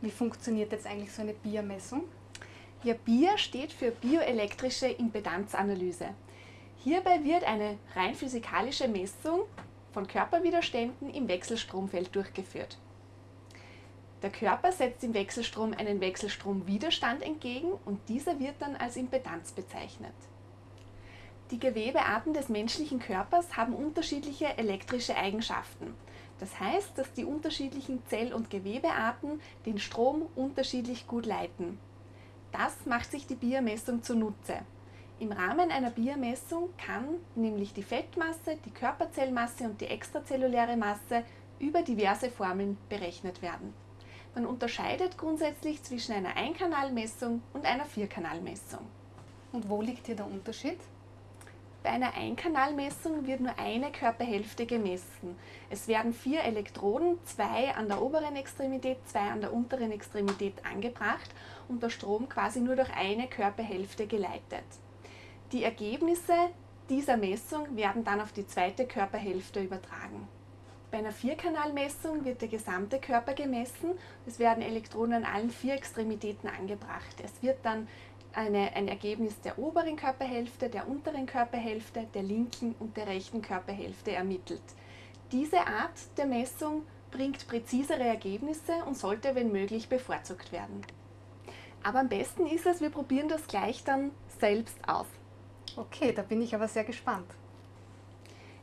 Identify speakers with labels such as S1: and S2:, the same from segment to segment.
S1: Wie funktioniert jetzt eigentlich so eine BIA-Messung?
S2: Ja, BIA steht für bioelektrische Impedanzanalyse. Hierbei wird eine rein physikalische Messung von Körperwiderständen im Wechselstromfeld durchgeführt. Der Körper setzt im Wechselstrom einen Wechselstromwiderstand entgegen und dieser wird dann als Impedanz bezeichnet. Die Gewebearten des menschlichen Körpers haben unterschiedliche elektrische Eigenschaften. Das heißt, dass die unterschiedlichen Zell- und Gewebearten den Strom unterschiedlich gut leiten. Das macht sich die Biermessung zunutze. Im Rahmen einer Biermessung kann nämlich die Fettmasse, die Körperzellmasse und die extrazelluläre Masse über diverse Formeln berechnet werden. Man unterscheidet grundsätzlich zwischen einer Einkanalmessung und einer Vierkanalmessung.
S1: Und wo liegt hier der Unterschied?
S2: Bei einer Einkanalmessung wird nur eine Körperhälfte gemessen. Es werden vier Elektroden, zwei an der oberen Extremität, zwei an der unteren Extremität angebracht und der Strom quasi nur durch eine Körperhälfte geleitet. Die Ergebnisse dieser Messung werden dann auf die zweite Körperhälfte übertragen. Bei einer Vierkanalmessung wird der gesamte Körper gemessen. Es werden Elektroden an allen vier Extremitäten angebracht. Es wird dann eine, ein Ergebnis der oberen Körperhälfte, der unteren Körperhälfte, der linken und der rechten Körperhälfte ermittelt. Diese Art der Messung bringt präzisere Ergebnisse und sollte, wenn möglich, bevorzugt werden. Aber am besten ist es, wir probieren das gleich dann selbst aus.
S1: Okay, da bin ich aber sehr gespannt.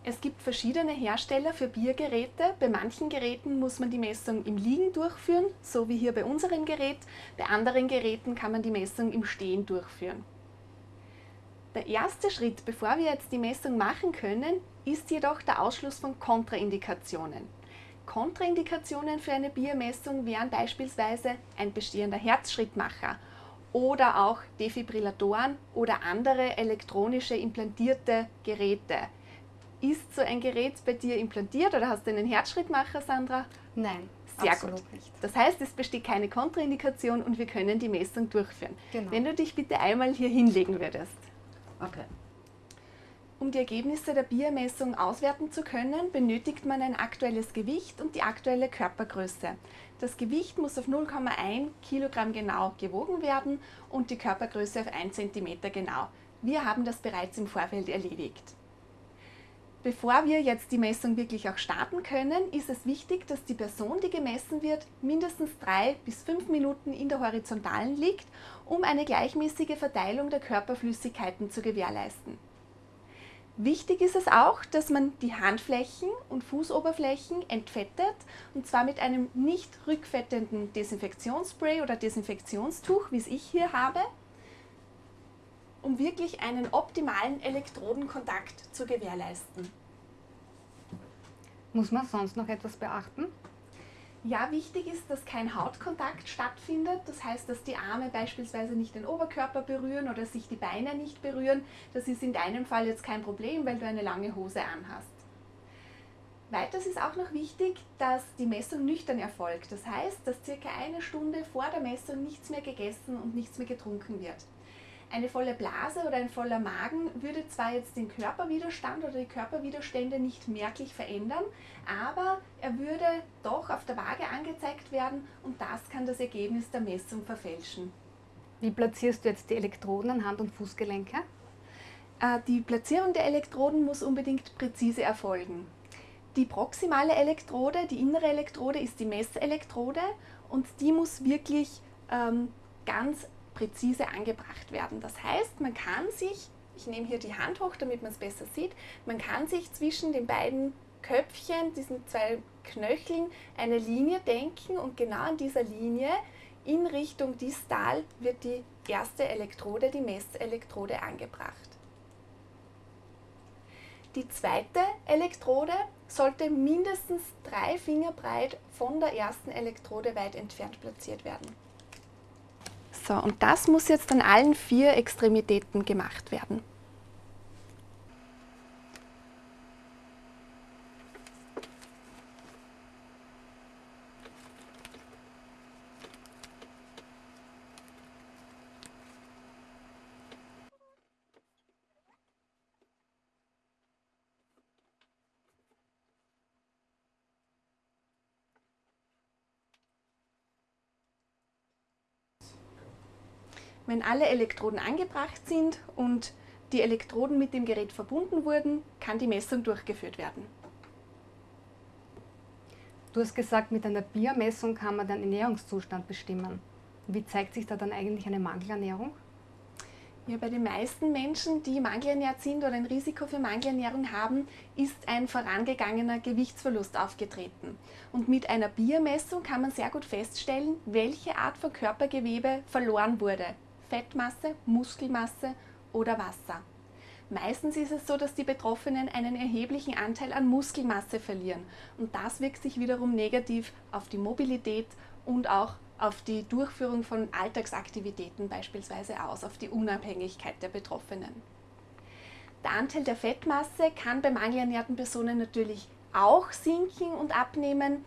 S2: Es gibt verschiedene Hersteller für Biergeräte. Bei manchen Geräten muss man die Messung im Liegen durchführen, so wie hier bei unserem Gerät. Bei anderen Geräten kann man die Messung im Stehen durchführen. Der erste Schritt, bevor wir jetzt die Messung machen können, ist jedoch der Ausschluss von Kontraindikationen. Kontraindikationen für eine Biermessung wären beispielsweise ein bestehender Herzschrittmacher oder auch Defibrillatoren oder andere elektronische implantierte Geräte. Ist so ein Gerät bei dir implantiert oder hast du einen Herzschrittmacher, Sandra?
S1: Nein,
S2: Sehr gut. Nicht. Das heißt, es besteht keine Kontraindikation und wir können die Messung durchführen. Genau. Wenn du dich bitte einmal hier hinlegen würdest. Okay. Um die Ergebnisse der Biermessung auswerten zu können, benötigt man ein aktuelles Gewicht und die aktuelle Körpergröße. Das Gewicht muss auf 0,1 Kilogramm genau gewogen werden und die Körpergröße auf 1 cm genau. Wir haben das bereits im Vorfeld erledigt. Bevor wir jetzt die Messung wirklich auch starten können, ist es wichtig, dass die Person, die gemessen wird, mindestens drei bis fünf Minuten in der Horizontalen liegt, um eine gleichmäßige Verteilung der Körperflüssigkeiten zu gewährleisten. Wichtig ist es auch, dass man die Handflächen und Fußoberflächen entfettet und zwar mit einem nicht rückfettenden Desinfektionsspray oder Desinfektionstuch, wie es ich hier habe, um wirklich einen optimalen Elektrodenkontakt zu gewährleisten.
S1: Muss man sonst noch etwas beachten?
S2: Ja, wichtig ist, dass kein Hautkontakt stattfindet. Das heißt, dass die Arme beispielsweise nicht den Oberkörper berühren oder sich die Beine nicht berühren. Das ist in deinem Fall jetzt kein Problem, weil du eine lange Hose anhast. Weiters ist auch noch wichtig, dass die Messung nüchtern erfolgt. Das heißt, dass circa eine Stunde vor der Messung nichts mehr gegessen und nichts mehr getrunken wird. Eine volle Blase oder ein voller Magen würde zwar jetzt den Körperwiderstand oder die Körperwiderstände nicht merklich verändern, aber er würde doch auf der Waage angezeigt werden und das kann das Ergebnis der Messung verfälschen.
S1: Wie platzierst du jetzt die Elektroden an Hand- und Fußgelenke?
S2: Äh, die Platzierung der Elektroden muss unbedingt präzise erfolgen. Die proximale Elektrode, die innere Elektrode ist die Messelektrode und die muss wirklich ähm, ganz präzise angebracht werden. Das heißt, man kann sich, ich nehme hier die Hand hoch, damit man es besser sieht, man kann sich zwischen den beiden Köpfchen, diesen zwei Knöcheln, eine Linie denken und genau an dieser Linie in Richtung distal wird die erste Elektrode, die Messelektrode, angebracht. Die zweite Elektrode sollte mindestens drei Finger breit von der ersten Elektrode weit entfernt platziert werden. So, und das muss jetzt an allen vier Extremitäten gemacht werden. Wenn alle Elektroden angebracht sind und die Elektroden mit dem Gerät verbunden wurden, kann die Messung durchgeführt werden.
S1: Du hast gesagt, mit einer Biermessung kann man den Ernährungszustand bestimmen. Wie zeigt sich da dann eigentlich eine Mangelernährung?
S2: Ja, bei den meisten Menschen, die mangelernährt sind oder ein Risiko für Mangelernährung haben, ist ein vorangegangener Gewichtsverlust aufgetreten. Und mit einer Biermessung kann man sehr gut feststellen, welche Art von Körpergewebe verloren wurde. Fettmasse, Muskelmasse oder Wasser. Meistens ist es so, dass die Betroffenen einen erheblichen Anteil an Muskelmasse verlieren und das wirkt sich wiederum negativ auf die Mobilität und auch auf die Durchführung von Alltagsaktivitäten beispielsweise aus, auf die Unabhängigkeit der Betroffenen. Der Anteil der Fettmasse kann bei mangelernährten Personen natürlich auch sinken und abnehmen.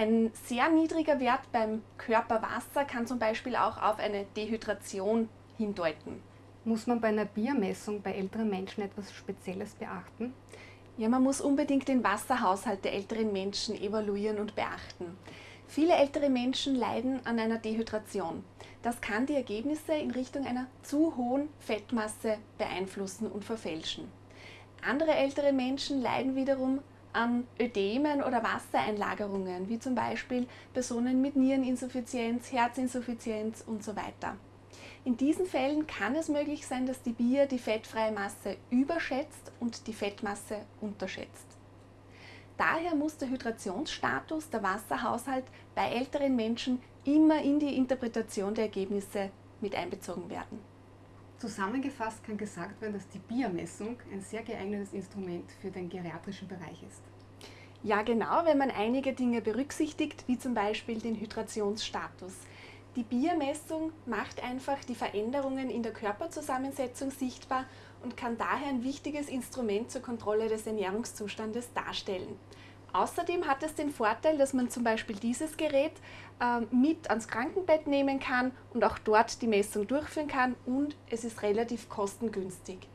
S2: Ein sehr niedriger Wert beim Körperwasser kann zum Beispiel auch auf eine Dehydration hindeuten.
S1: Muss man bei einer Biermessung bei älteren Menschen etwas Spezielles beachten?
S2: Ja, man muss unbedingt den Wasserhaushalt der älteren Menschen evaluieren und beachten. Viele ältere Menschen leiden an einer Dehydration. Das kann die Ergebnisse in Richtung einer zu hohen Fettmasse beeinflussen und verfälschen. Andere ältere Menschen leiden wiederum an Ödemen oder Wassereinlagerungen, wie zum Beispiel Personen mit Niereninsuffizienz, Herzinsuffizienz und so weiter. In diesen Fällen kann es möglich sein, dass die Bier die fettfreie Masse überschätzt und die Fettmasse unterschätzt. Daher muss der Hydrationsstatus, der Wasserhaushalt bei älteren Menschen immer in die Interpretation der Ergebnisse mit einbezogen werden.
S1: Zusammengefasst kann gesagt werden, dass die Biermessung ein sehr geeignetes Instrument für den geriatrischen Bereich ist.
S2: Ja, genau, wenn man einige Dinge berücksichtigt, wie zum Beispiel den Hydrationsstatus. Die Biermessung macht einfach die Veränderungen in der Körperzusammensetzung sichtbar und kann daher ein wichtiges Instrument zur Kontrolle des Ernährungszustandes darstellen. Außerdem hat es den Vorteil, dass man zum Beispiel dieses Gerät äh, mit ans Krankenbett nehmen kann und auch dort die Messung durchführen kann und es ist relativ kostengünstig.